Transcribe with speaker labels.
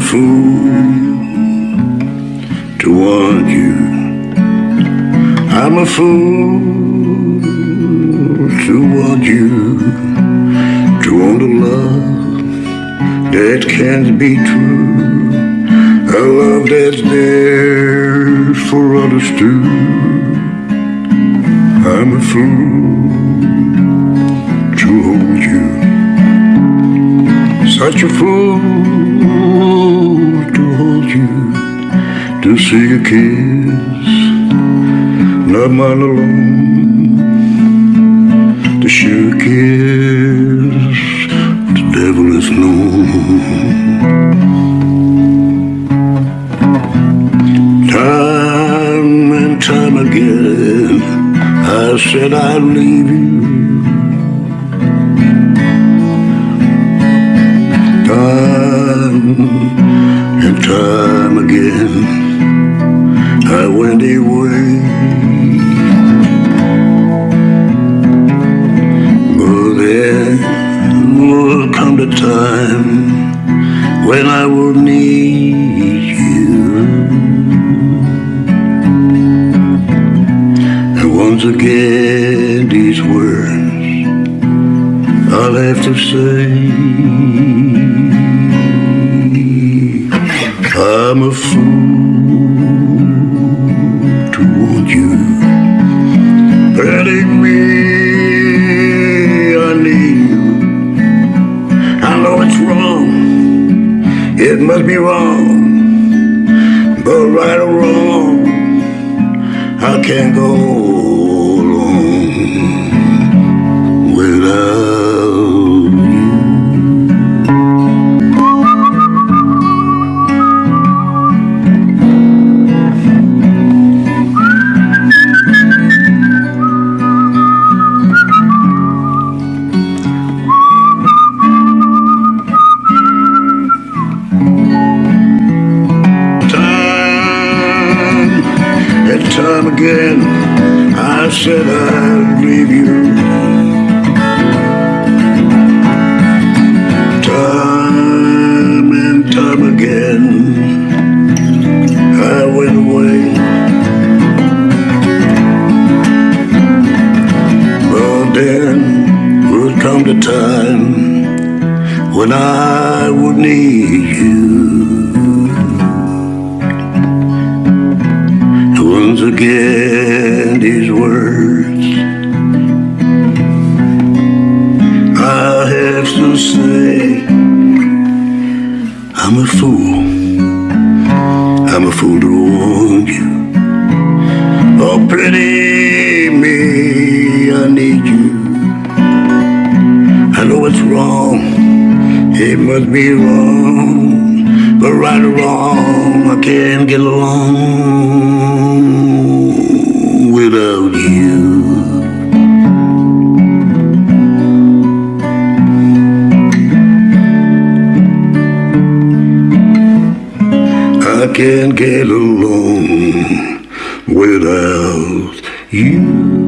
Speaker 1: a fool to want you. I'm a fool to want you. To want a love that can't be true. A love that's there for others too. I'm a fool to hold you. Such a fool to see a kiss, not mine alone. To share a kiss, the devil is known. Time and time again, I said I'd leave you. Time and time again, I went away. But there will come the time when I will need you. And once again, these words I'll have to say. I'm a fool it must be wrong, but right or wrong, I can't go time again, I said I'd leave you. Time and time again, I went away. But then would come the time when I would need you. Once again, these words I have to say, I'm a fool. I'm a fool to want you. Oh, pity me, I need you. I know it's wrong, it must be wrong, but right or wrong, I can't get along can't get along without you.